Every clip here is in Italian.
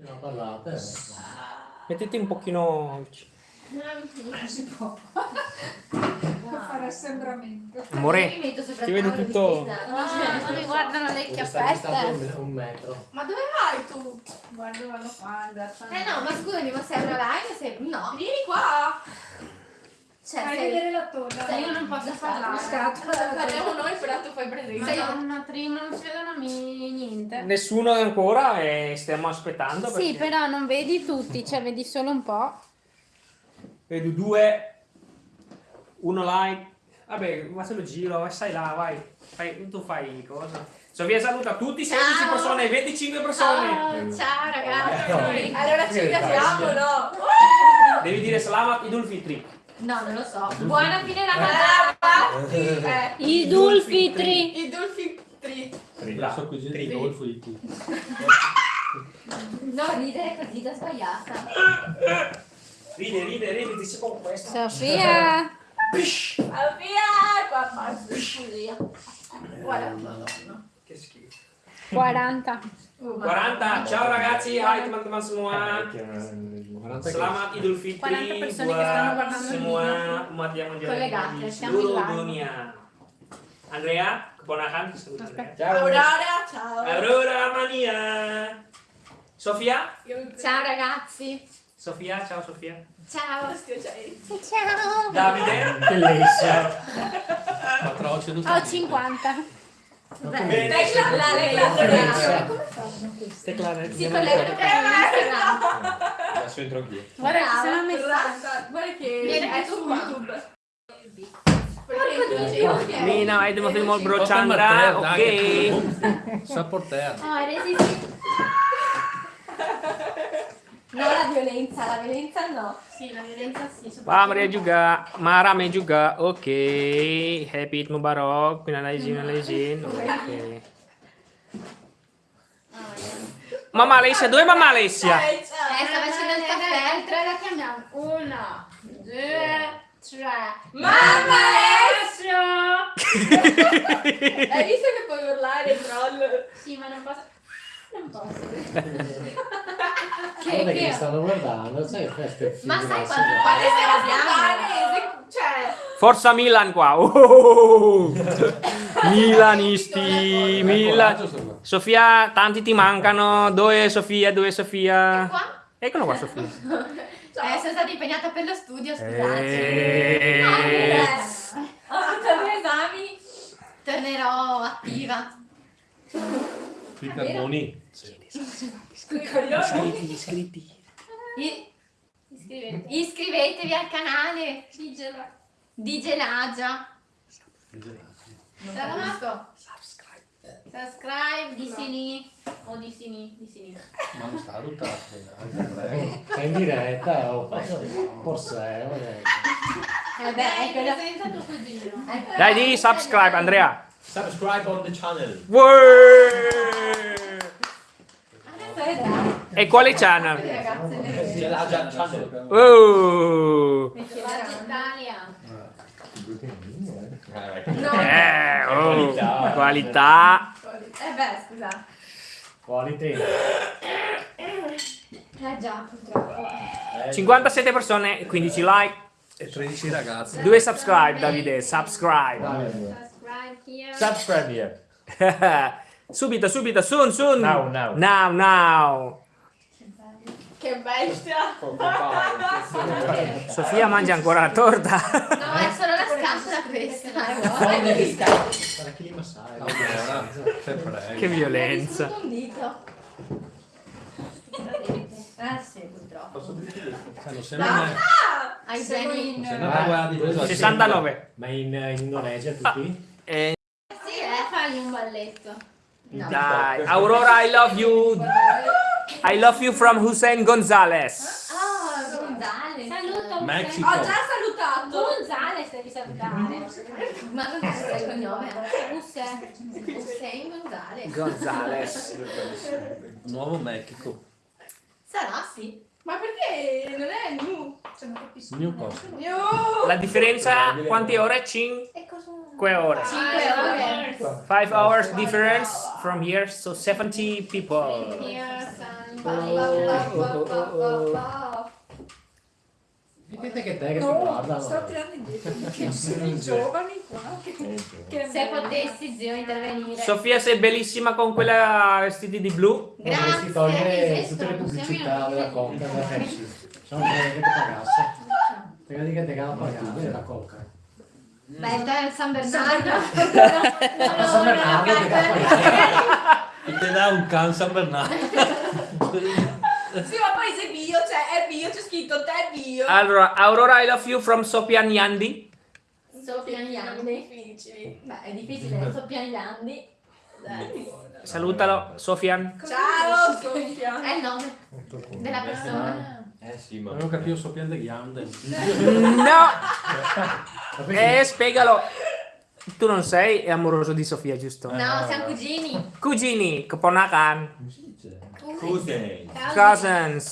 No, parlate. Mettete un pochino... Non si può. Per fare assembramento. Amore, ti vedo tutto... Ah, non mi guardano le chiappette. un, metro. Ma dove vai tu? Guarda, vado qua, guarda. Eh no, ma scusami, ma sei una live? Sei... No. Vieni qua! Cioè, Fai sei... vedere la toga. sei- Io non posso parlare. Scatola. Parliamo noi, però tu fai presente. Sei- Madonna, prima non si vedono mi- niente. Nessuno ancora e stiamo aspettando Sì, perché però non vedi tutti, cioè vedi solo un po'. vedo due, uno like. Vabbè, ma se lo giro, stai là, vai. Fai- tu fai cosa? Sofia saluta tutti, 16 Ciao. persone, 25 persone. Ciao, ciao ragazzi. Allora ci piaciamo, no? Devi dire Salamat Idul Fitri. No, non lo so. Buona fine Ramadan. Eh, Idul Fitri. I dolfi tri. La sua cugina di Golfo di tu. No, ridere così da sbagliata. Ride, ride, ride, dice con questo. Sofia! Sofia, qua. Scusi. Guarda. Che schifo. 40. 40, ciao ragazzi, hai teman-teman semua. 40 Selamat Idul Fitri 40 persone che buat stanno guardando il semua umat yang menjalani di seluruh dunia. Andrea, keponakan. Ciao. Aurora, ciao. Aurora Mania. Sofia? Ciao ragazzi. Sofia, ciao Sofia. Ciao. Ciao. Davide? Bellissima. 400 Ho 50. Bene. La la la Teclare. Si collega per Instagram. Adesso entro anch'io. Guarda, ci sono messaggi. Guarda, guarda che Vieni è su qua. YouTube. Mina, hai devo film bro Chandra, ok. Supporter. Oh, resisti. No, la violenza, la violenza no. Sì, la violenza sì. Pak Maria juga, Marame juga, oke. Happy Eid Mubarak, minal aizin, minal aizin, oke. Ma Malaysia, dove va Malaysia? Eh, ciao. Eh, sta facendo il caffè. Tre la chiamiamo. Una, due, tre. Mamma Hai visto che puoi urlare, troll? Sì, ma non posso. Non posso. Che, che mi che... stanno guardando, sai è Ma sai sì. quale Danese, cioè. Forza Milan qua. Oh! Milanisti, Milan. Sofia, tanti ti mancano. Dove è Sofia? Dove è Sofia? Qua? Eccolo qua Sofia. Eh, sono stata impegnata per lo studio, scusate. Eh. No, eh, Ho fatto due esami. Tornerò attiva. I carboni. Iscritti, iscritti. I- Iscrivetevi. iscrivetevi al canale di Gelagia. Salamato. Subscribe di Sini o di Sini, di Sini. Ma non sta tutta Sei Eh, in diretta, fatto forse. vabbè. Eh è quello... Senza tuo cugino. è- Dai di subscribe Andrea. Subscribe on the channel. E quale channel? Ce l'ha già channel. Oh! Italia. Eh, oh, qualità. Eh beh, scusa. Quality. Eh già, purtroppo. 57 persone, 15 like, E 13 ragazzi. 2 subscribe Davide, subscribe. Subscribe here. Subscribe here. subito, subito, soon, soon. Now, now. Now, now. Che bestia. Sofia mangia ancora la torta. No, è solo la scatola questa. Che violenza. Ho un dito. Eh sì, purtroppo. Cioè, non sembra Ah! mai- Ai Siamo geni... in... Sei andata a guardare di cosa? 69. Ma in, in Indonesia tutti? Eh, Sì, eh, fagli un balletto. No. dai, Aurora, I love you. I love you from Hussein Gonzalez. Ah, Gonzales. Saluto. Mexico. Ho già salutato. Gonzales devi salutare. Ma non è il cognome. Hussein. Hussein Gonzales. Gonzalez. Nuovo Mexico. Sarà sì. Ma perché non è nu? Cioè, non capisco. New. Nu! La differenza, quante ore? 5 E cosa? ore. 5 ore. 5 hours difference from here, so 70 people. Here, sun. Vedete che te che No, guardano. sto tirando indietro. Che sono i giovani qua. Che, che Se potessi zio intervenire. Sofia sei bellissima con quella vestiti di blu. Grazie, Dovresti togliere tutte le pubblicità della Coca della Pepsi. Se no che ti pagasse. Perché che te la pagare la Coca. Beh, te il San Bernardo. San Bernardo la te dà un can San Bernardo? Sì, ma poi sei bio, cioè è bio, c'è scritto te è bio. Allora, Aurora I love you from Sofia Niandi. Sofia Niandi. difficili. Beh, è difficile, Sofia Niandi. Dai. Salutalo, Sofian. Ciao, Sofia. È il nome della persona. Eh sì, ma non capivo Sopian de Ghiande. No! Eh, spiegalo. Tu non sei amoroso di Sofia, giusto? No, siamo cugini. Cugini, keponakan, Cos'è? cousins.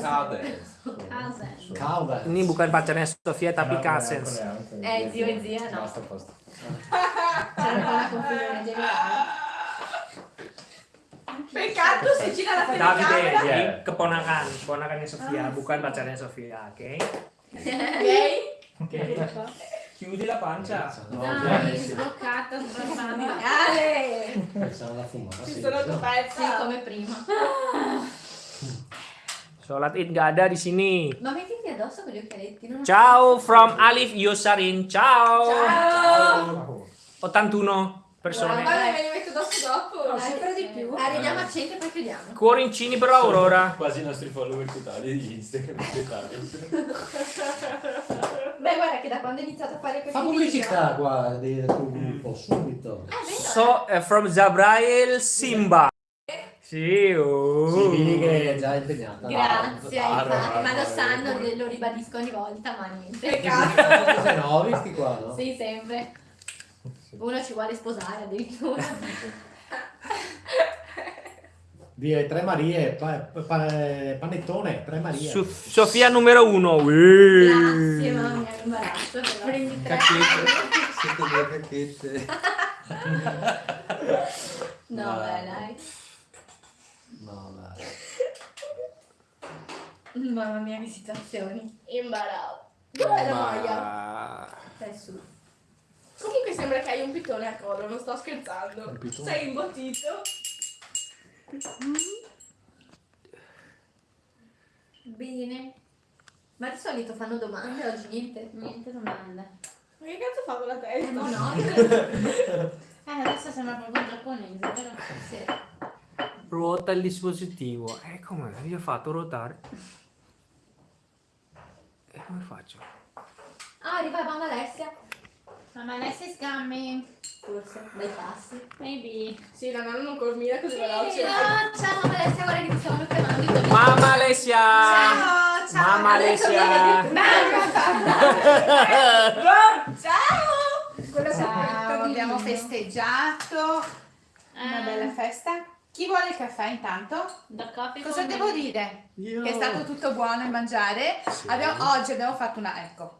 Cade. Cousin. Calda. Ini bukan pacarnya Sofia tapi cousins. Eh, zio e zia, no. Basta, basta. C'è un po' una confusione generale. Peccato se gira la Davide, telecamera. ini keponakan, keponakannya Sofia, bukan pacarnya Sofia, oke? Ok? Chiudi la pancia. Dai, sbloccata, sbloccata. Ale! Pensavo alla fumata. Ci sono Sì, pezza. come prima. Sholat Id gak ada di sini. Ma mettiti addosso con gli occhialetti. Non Ciao from Alif Yosarin. Ciao. Ciao! 81 persone. Guarda, me li metto addosso dopo. No, sempre di più. Arriviamo a 100 e poi chiudiamo. Cuorincini per Aurora. Quasi i nostri follower totali di Instagram. Beh, guarda che da quando ho iniziato a fare questi Fa pubblicità qua del tuo gruppo, subito. video... Eh, vero? So eh, from Zabrael Simba. Sì, oh. Sì, vedi che è già impegnata. Grazie, Ah, infatti, ah, ma lo ah, sanno, ah, lo ribadisco ogni volta, ma niente. Se no, visti qua, no? Sì, sempre. Uno ci vuole sposare addirittura. Dire tre Marie, pa- pa- panettone, tre Marie. Su- Sofia numero uno. Grazie, mamma mia, imbarazzo. Prendi tre. Siete due cacchette. No, No. beh, dai. No, dai. Mamma mia, che situazioni. Imbarazzo. Dov'è la maglia? Ma... Stai su. Comunque sembra che hai un pitone a collo, non sto scherzando. Sei imbottito. Bene. Ma di solito fanno domande, oggi niente. Niente domande. Ma che cazzo fa con la Eh, testa? no, no. Eh, adesso sembra proprio giapponese, però. Sì. Ruota il dispositivo. E eh, come? Io ho fatto ruotare. E come faccio? Ah, arriva mamma Alessia. Mamma Alessia coming. Forse, dai passi. Maybe. Sì, la nonna non cammina così Sì, veloce. no, ciao mamma Alessia, guarda che ti stavano chiamando. Mamma Alessia! Ciao, ciao. Mamma Alessia! Ciao! Quella Ciao, sappetta di abbiamo festeggiato una Eh. bella festa. Chi vuole il caffè intanto? Da coffee Cosa devo me. dire? Io. Che è stato tutto buono il mangiare. Abbiamo- oggi abbiamo fatto una, ecco,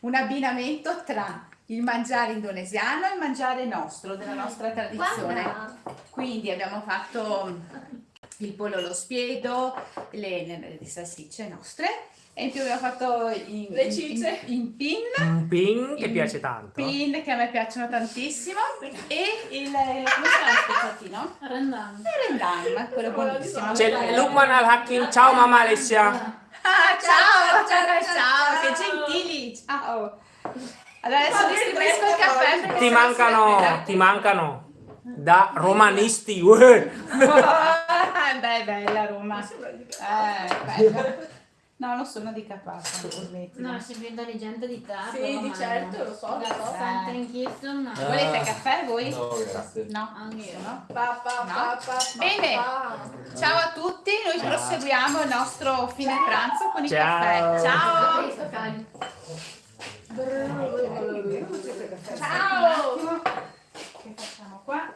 un abbinamento tra il mangiare indonesiano e il mangiare nostro, della nostra tradizione. Guarda. Quindi abbiamo fatto il pollo allo spiedo, le, le- le salsicce nostre e in più abbiamo fatto in, Le cicce. in- in pin Un pin che piace tanto. pin che a me piacciono tantissimo e il come si chiama il spezzatino? Rendang. Il rendang, quello buonissimo. C'è Lukman Al Hakim. Ciao mamma Alessia. Ah, ciao, ciao, ciao, che gentili. Ciao. Allora adesso distribuisco il caffè. perché Ti si mancano, ti mancano. Da romanisti. uè. Ah, Beh, bella Roma. Eh, bella. No, non sono di Capace. No, sei più intelligente di te. Sì, di ma- certo, lo so, so. Grazie, anch'io, no. Ah. Volete caffè voi? No, grazie. No. Anche io. No? Pa, pa, No. pa, pa, Bene. Ciao a tutti, noi proseguiamo il nostro fine pranzo con il Ciao. caffè. Ciao! Ciao! Che facciamo qua?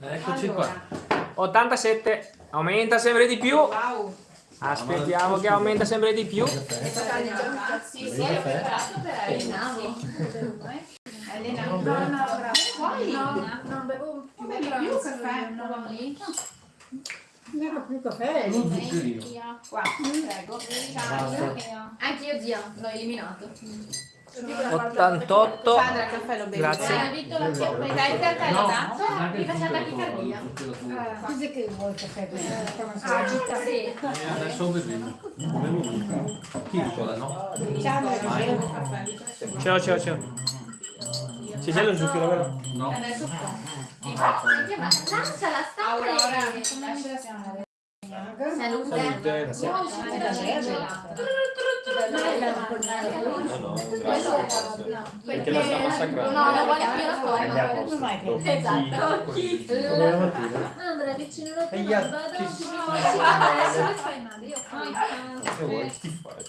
Eccoci Allora, qua. 87. Aumenta sempre di più. Wow! Aspettiamo che aumenta sempre di più. Sì, sì, Sì, è preparato per Allenavo. Elena, Non no, no. Vuoi? No, non bevo più Non caffè? No, Non era più caffè. Un zuccherino. Qua, prego. Basta. Anch'io zia, l'ho eliminato. 88. Sandra, caffè lo bevi. Grazie. La tua Dai tanto? Mi faccia tachicardia. Cos'è che vuoi il caffè? Agita. Sì. Eh, adesso beviamo. Beviamo. Chi Nicola, no? Ciao, ciao, ciao. C'è già lo zucchero, vero? No. Adesso qua. Senti, ma lancia la stare. Salute. Salute. Perché la sta massacrando. No, non vuole più la che Esatto. La mattina? Andrea, vicino alla tua E gli altri- vado. che adesso che fai male? Io fai. Che vuoi schifare?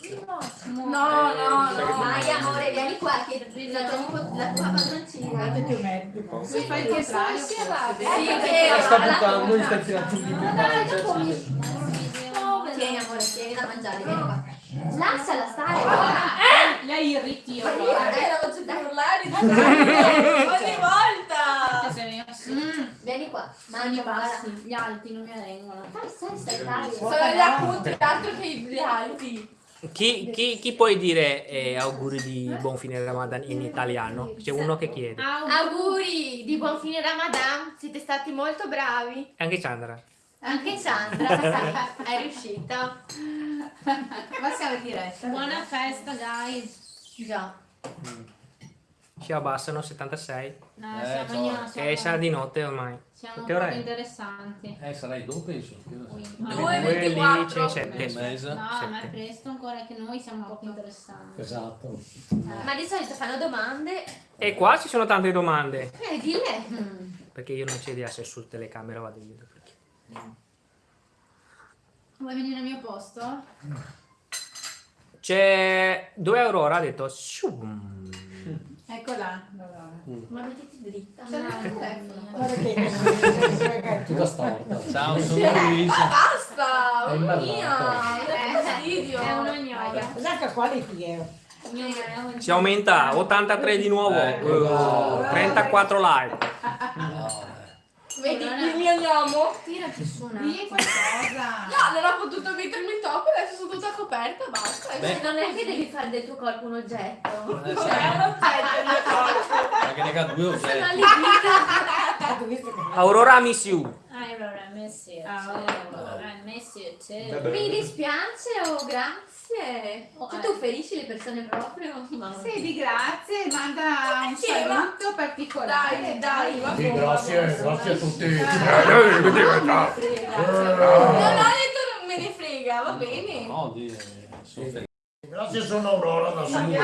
No, no, no. Vai amore, vieni qua che la tua, la tua padroncina. Guardate un medico. Se fai il contrario, Sì, che La sta buttando, gli sta tirando dopo libro. mi- Tieni amore, tieni da mangiare, vieni qua. Lasciala stare. Lei irriti Ma io ero giù per urlare ogni volta. Mm, Vieni qua, mangia bassi. Gli alti non mi arrengono. Dai, stai, stai calmo. Sono gli appunti, altro che gli alti. Chi, chi, chi puoi dire eh, auguri di buon fine Ramadan in italiano? C'è uno che chiede. Auguri di buon fine Ramadan, siete stati molto bravi. Anche Sandra. Anche Sandra, è riuscita. Ma siamo in diretta. Buona festa, guys. Già. Si abbassano 76. No, Eh, siamo, io, siamo, E sarà di notte ormai. siamo Che ora poco è? interessanti. Eh, sarai tu, penso. No, Due Due lì c'è Un 7. mese. ma è presto ancora che noi siamo poco interessanti. Esatto. Ma di solito fanno domande. E qua ci sono tante domande. Eh, dille. Perché io non c'è idea se sul telecamera vado dietro. Vuoi venire al mio posto? C'è dove Aurora ha detto "Shum". Eccola. Ma mettiti dritta. Guarda che Tutta storta. Ciao, sono Luisa. Basta, È mamma mia. Che fastidio. È una gnoia. Cos'è quale Piero? Si aumenta 83 di nuovo. Eh, 34 like. Vedi, il mio gnomo. Tiraci su una. Dì qualcosa. No, non ho potuto mettermi il tocco, adesso sono tutta coperta, basta. Beh. Non è che devi fare del tuo corpo un oggetto. Sì. è un oggetto il mio corpo. Ma che ne ha due Sono oggetti. allibita. Che Aurora miss you. I allora, miss you. Ah, I miss you too. Mi dispiace o grazie. Cioè, tu ferisci le persone proprio? Ma Sì, di grazie, manda un Sì, saluto particolare. Dai, dai, va Sì, grazie, grazie a tutti. Non ho detto non me ne frega, va bene. No, di... Grazie, sono Aurora da Sud.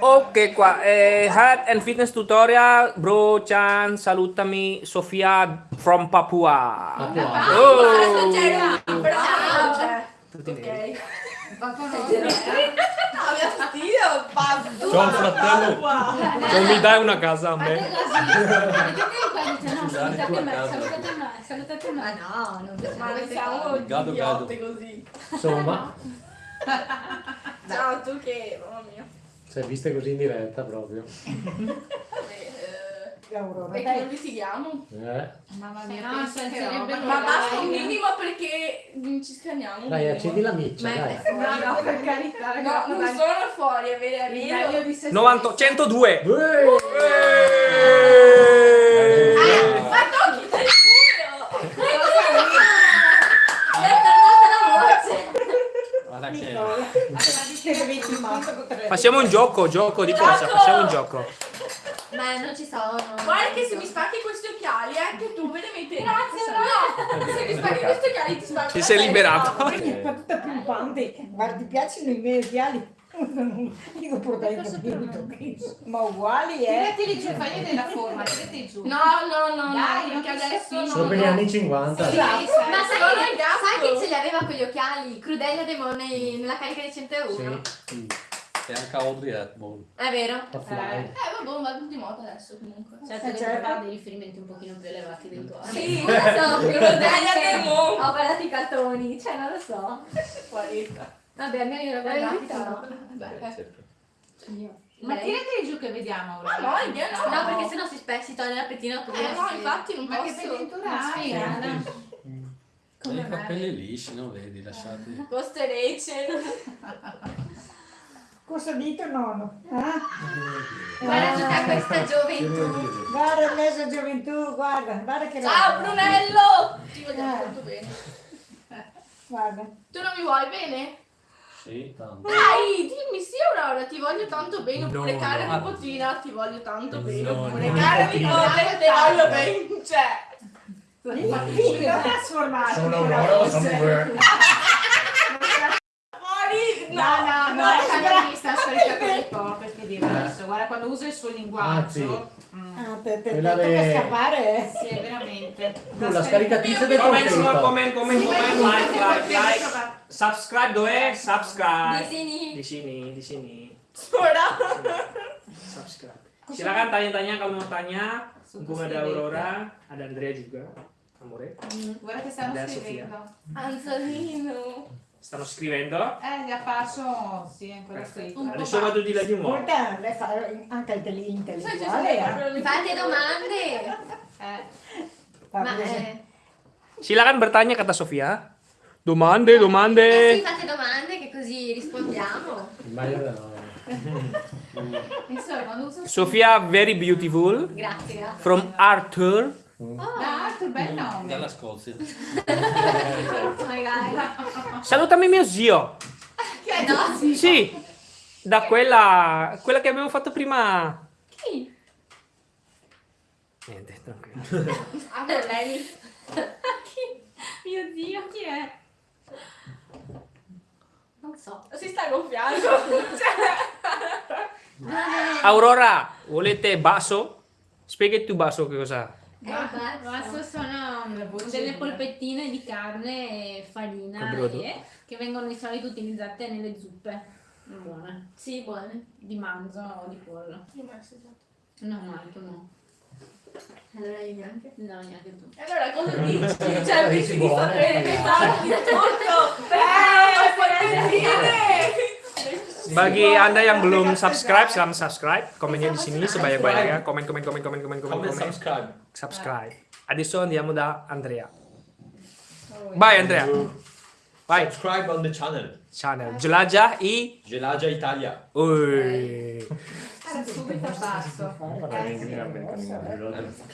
Ok qua, eh, Health and Fitness Tutorial, Bro Chan, salutami, Sofia from Papua. Ah, Oh. Tutti neri. Ok. Ma conosci? No, mi ha fastidio, basta. C'ho un fratello. Non mi dai una casa a me? salutate me, salutate me, me. no, non cose. Gado, idiote così. Insomma, Ciao, tu che, mamma mia. se viste così in diretta proprio. Eh, Aurora, E che non litighiamo? Eh. Mamma mia, No, sarebbe. Ma basta un minimo perché non ci scaniamo. Dai, accendi la miccia, Ma dai. No, no, per carità, No, non sono fuori, è vero, è vero. meglio di se 90, 102. Uè! Ma tocchi il culo! È tornata la voce. Guarda che... Che bevi in mano con tre. Facciamo un gioco, gioco di cosa? Facciamo un gioco. Ma non ci sono. Guarda che se mi spacchi questi occhiali, anche tu veramente. Grazie, no! Se mi spacchi questi occhiali ti spacco. Ti la sei testa. liberato. Perché fa tutta pimpante. Guarda, ti piacciono i miei occhiali? Dico portai capito. Ma uguali, eh. Tirateli giù, fagli della forma, tirateli giù. No, no, no, no, Dai, non perché adesso. Sono no. per gli anni 50. Sì, Ma sai. Ma sai Sono che, sai ce li aveva quegli occhiali? Crudelia Demone nella carica di 101. Sì, E anche Audrey Hepburn. È vero? fly. Eh, vabbè, va di moda adesso comunque. Certo Eh, che certo. ha dei riferimenti un pochino più elevati dei tuoi. Sì, Non lo so, Crudelia Demone. Ho guardato i cartoni, cioè non lo so. Guarda. Vabbè, almeno io l'ho guardati, però. Ma Lei? tirateli giù che vediamo ora. No, no, io no. No, perché sennò si, spe- si toglie la pettina così. Eh no, infatti non Ma che posso. pedentura hai? Spiegata. Hai i capelli lisci, no? Vedi, lasciati. Costellation. Cosa dito nonno? Ah? Guarda tutta questa gioventù. Guarda adesso gioventù, guarda, guarda che Ciao roba. Brunello! Ti vogliamo Eh. molto bene. Guarda. Tu non mi vuoi bene? Sì, tanto. Dai, dimmi sì Aurora, ti voglio tanto bene. Oppure No, cara no. nipotina, ti voglio tanto bene. No, Oppure no, cara nipotina. ti voglio bene. Cioè, Figlio, non trasformato. Sono Aurora somewhere. fuori! No, no, no, no, è camionista, scaricato di po' perché è diverso. Guarda, quando usa il suo Ah, sì. linguaggio. mm, Ah, Quella te tocca de- scappare. Sì, veramente. Tu la scaricatrice del Comment, signor, computer. comment, comment, comment, like, like, like. Subscribe dov'è? Subscribe. Di sini. Di sini, di sini. Ora. Subscribe. Silakan tanya-tanya kalau mau tanya. Mumpung ada Aurora, ada Andrea juga. Amore. Guarda che stanno scrivendo. Antonino. Stanno scrivendo. Eh, gli è apparso, sì, è ancora scritto. Adesso vado di là di nuovo. Ascolta, lei fa anche intellettuale. eh. Fate domande. Eh, Ma eh, Silakan bertanya kata Sofia. Domande, eh sì, domande. fate domande che così rispondiamo. Insomma, Sofia very beautiful. Grazie, grazie. From Arthur. Da Arthur, bel nome. Dalla Scozia. Magari. Salutami mio zio. No, Sì. Da quella, quella che abbiamo fatto prima. chi? Niente, tranquillo. Ah, lei. Mio Dio, chi è? Non so. Si sta gonfiando. Cioè, Aurora, volete basso? Spiegati tu basso che cos'ha. Basso sono delle polpettine di carne e farina e- che vengono di solito utilizzate nelle zuppe. Buone. Sì, buone. Di manzo o di pollo. No, ma no. Allora io neanche. No, neanche tu. allora cosa dici? Cioè, Dici di sapere eh. esatto di tutto. Dire. Bagi anda yang belum subscribe, silahkan subscribe. Komennya di sini sebanyak-banyaknya. Komen, komen, komen, komen, komen, komen, Comment, komen. subscribe. Subscribe. Adesso andiamo da Andrea. Vai Andrea. Vai. Subscribe on the channel. Channel. Jelajah i. Gelagia Italia. Ui. Era subito a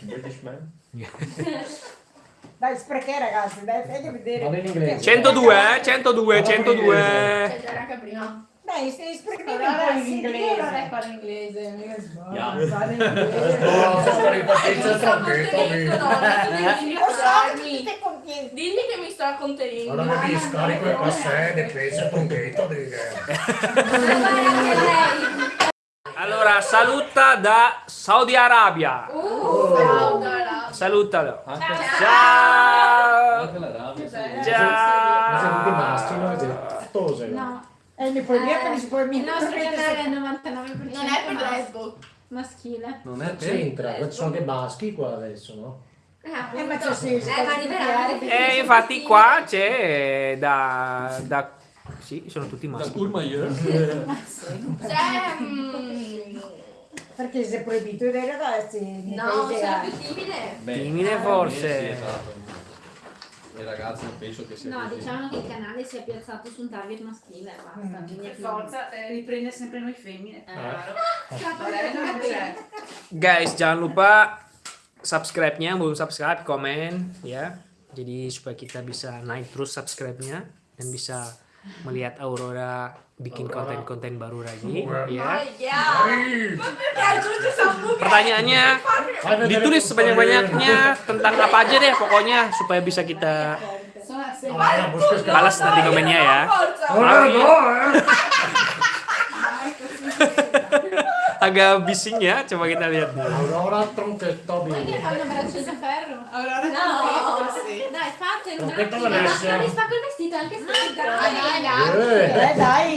British man. Dai, spreche ragazzi, dai, fai vedere. Vado in inglese. 102, eh? 102, 102. Cioè, c'era anche prima. Dai, stai po' in sì, inglese. allora è parla inglese. sbaglio. Yeah. Parla inglese. No, del Sto computer. contenendo, no, so che mi sto contenendo. Allora mi scarico il pensa il trucchetto di Allora, saluta da Saudi Arabia. Ciao, cara. Salutalo. Anche, Ciao. anche l'Arabia. sì. Ma siamo tutti maschi, no? Ciao. E mi puoi dire come si può il nostro canale è 99% Non è per Facebook. maschile. Non è per... C'entra, ci sono anche maschi qua adesso, no? Eh, ma c'è sì, Eh, ma liberare. E infatti qua c'è da, da... Sì, sono tutti Da maschi. Urmaier. Cioè, mm, Perché se è proibito dai ragazzi No, sono più timide. Beh, Timide forse. Sì, esatto. Le ragazze non penso che sia No, così. diciamo che il canale sia piazzato su un target maschile, basta. Mm. è Per forza eh, riprende sempre noi femmine. Eh. C'è. Guys, jangan lupa subscribe-nya, belum subscribe, komen ya. Jadi supaya kita bisa naik terus subscribe-nya dan bisa melihat Aurora bikin konten-konten baru lagi ya. aia. Ma perché aggiungi Sambu? Pertanyaannya Fai vedere ditulis tutto sebanyak-banyaknya tentang apa aja deh pokoknya supaya bisa kita Sono io. Ah, busca scarica. balas nanti komennya ya. Forza. Oh, no, eh. Agak bising ya, coba kita lihat dulu. Aurora tronchetto Vuoi che bene. fai una braccio da ferro? Allora, No. sì. Dai, fate un Tronchetto braccio. Vanessa. Mi spacco il vestito anche se Dai, dai, Eh, Eh dai,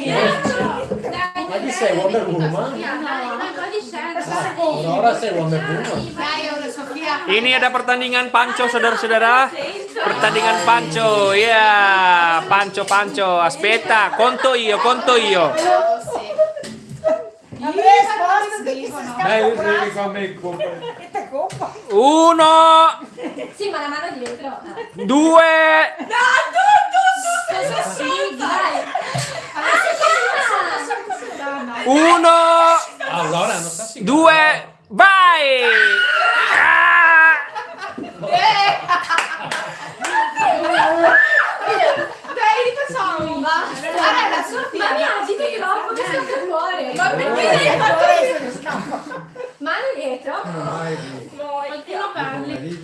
dai. Ma chi sei, Wonder Woman? Dai, dai, un po' di scienza. Aurora sei Wonder Woman. Dai, ora Sofia. Ini ada pertandingan panco saudara-saudara. Pertandingan panco, ya, panco panco. Aspetta, conto io, conto io. Andrea sposta Scrivono. Dai, vieni qua a me, compra. e te coppa. Uno, Sì, ma la mano dietro. eh. due, Cosa sì, dai. uno, Aurora non sta sì. due, vai! Dai, rifacciamo. Ah, la sua Ma mi agiti troppo che sto per cuore. Ma perché devi fare scappa. Mano dietro.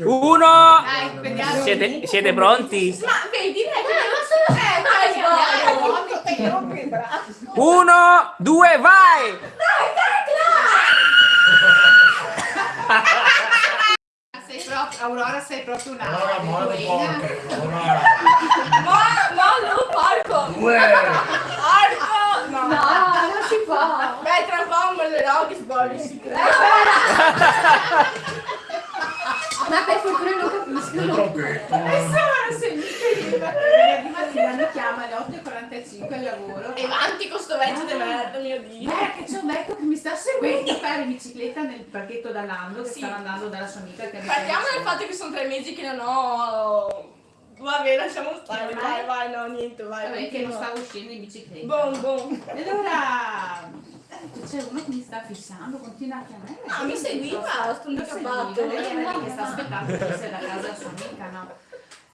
Uno, Dai, vediamo. siete, siete pronti? Ma vedi, lei Eh, ma sono Eh, dai, dai, rompi. Uno, due, vai! sei proprio, Aurora sei proprio una Allora, mollo forte. Allora, Mollo, porco! due. Porco! No! No, non si può. Beh, tra poco me le si crede. Ma per fortuna non capisco. Mattina mi chiama alle 8.45 al lavoro. E avanti con sto vecchio di merda, mio dio. Eh, che c'è un vecchio che mi sta seguendo per in bicicletta nel parchetto da Lando che Sì. stava andando dalla sua amica Partiamo dal fatto che sono tre mesi che non ho... Vabbè, lasciamo stare, Che vai, ormai- vai, no, niente, vai. Vabbè, che non stavo uscendo in bicicletta. Bon, bon. E allora eh, c'è uno che mi sta fissando, continua a chiamare. Ah, mi seguiva, sto Mi incappato. seguiva, lei lì che sta aspettando che fosse da casa la sua amica, no?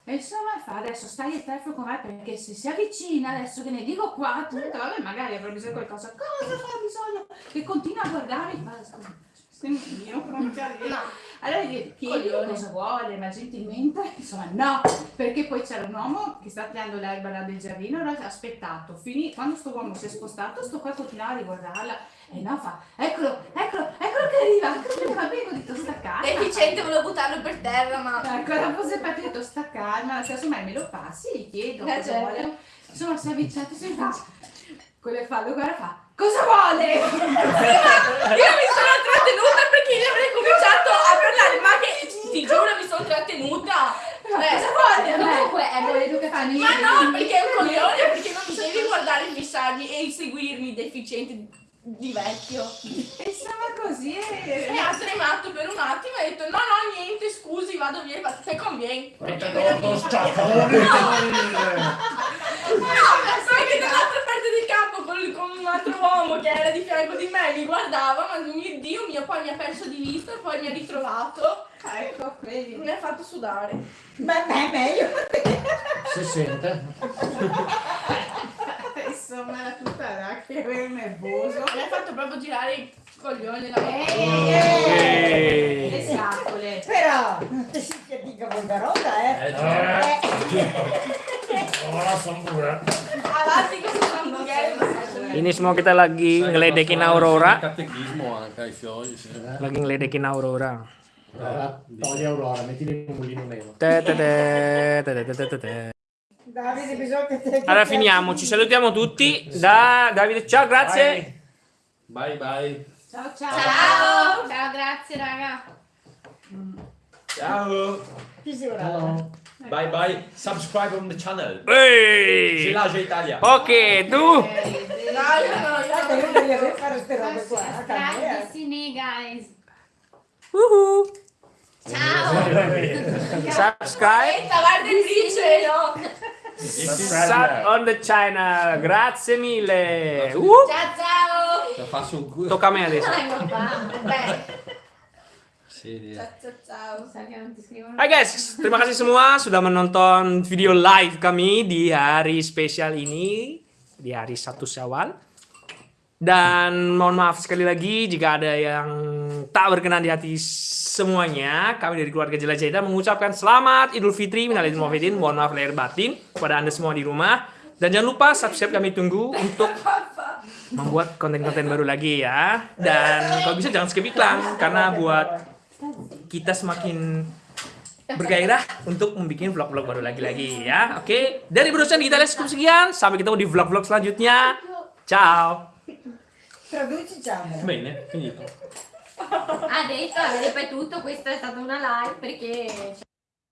E insomma fa adesso stai al telefono con me perché se si avvicina adesso che ne dico qua tutto, vabbè magari avrà bisogno di qualcosa, cosa fa bisogno? Che continua a scusa, scusa, io non piace. No. Allora gli Coglione. cosa vuole, ma gentilmente, insomma no, perché poi c'era un uomo che sta tagliando l'erba là del giardino, allora ha aspettato, finì, quando sto uomo si è spostato, sto qua continuava a riguardarla e no fa, eccolo, eccolo, eccolo che arriva, eccolo che arriva, vengo detto sta calma. Deficiente, volevo buttarlo per terra, ma... Si è partito, sta calma, cioè insomma me lo passi, gli chiedo Eh, cosa certo. vuole. Insomma si è avvicinato si fa, con le fallo, guarda fa, cosa vuole? Io mi sono trattenuta perché io avrei cominciato a parlare, ma che... Ti giuro, mi sono trattenuta. cosa Eh, vuole? Comunque è fanno Ma no, perché è un coglione, perché non mi devi guardare e fissarmi e seguirmi deficiente di vecchio. E insomma così E e... ha tremato per un attimo e ha detto no no niente scusi vado via ma se conviene Perché dopo schiaffone. no perché dall'altra parte del campo con, con un altro uomo che era di fianco di me mi guardava ma mio dio mio poi mi ha perso di vista poi mi ha ritrovato Ecco, vedi. mi ha fatto sudare ma è meglio. Si sente? Insomma era tutta che ero nervoso. mi ha fatto proprio girare i coglioni la E le E... scatole. Però si fatica volgarosa, eh. Eh, certo. Ora sono pure. avanti con questo hamburger Ini semua kita lagi ngeledekin Aurora. Lagi ngeledekin Aurora. Togli Aurora, mettili un mulino nero. Te, te, te, te, te, te, te, te. Davide, bisogna che te... Allora finiamo, ci salutiamo tutti. Da Davide, ciao, grazie. Bye bye. Ciao ciao. ciao Ciao, grazie raga. Ciao. Chi si ora? Hello. Bye bye. Subscribe on the channel. Ehi. Gelage Italia. Ok, tu. no io no io non devo fare queste robe qua. a casa mia. Bravissimi guys. Uhu. Ciao. Subscribe. Aspetta, guarda il no Sub on the channel. Grazie mille. Uh. ciao ciao. Tocca a me adesso. Hai guys, terima kasih semua sudah menonton video live kami di hari spesial ini di hari 1 Syawal. Dan mohon maaf sekali lagi jika ada yang tak berkenan di hati semuanya. Kami dari keluarga Jelajah Ida mengucapkan selamat Idul Fitri minal aidin wal faizin. Mohon maaf lahir batin kepada Anda semua di rumah. Dan jangan lupa subscribe kami tunggu untuk membuat konten-konten baru lagi ya. Dan kalau bisa jangan skip iklan karena buat kita semakin bergairah untuk membuat vlog-vlog baru lagi-lagi ya. Oke, dari Brosan kita cukup sekian. Sampai ketemu di vlog-vlog selanjutnya. Ciao. Traduci, ciao. Bene, finito. Detto, ha ripetuto, questa è stata una live perché